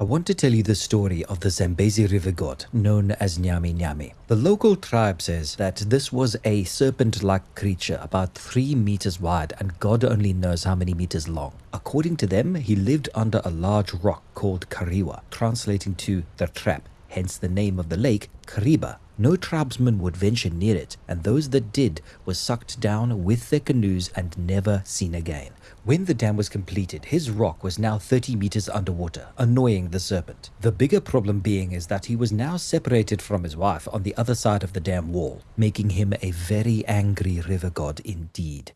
I want to tell you the story of the Zambezi River god known as Nyami Nyami. The local tribe says that this was a serpent-like creature about 3 meters wide and God only knows how many meters long. According to them, he lived under a large rock called Kariwa, translating to the trap, hence the name of the lake, Kariba. No tribesman would venture near it, and those that did were sucked down with their canoes and never seen again. When the dam was completed, his rock was now 30 meters underwater, annoying the serpent. The bigger problem being is that he was now separated from his wife on the other side of the dam wall, making him a very angry river god indeed.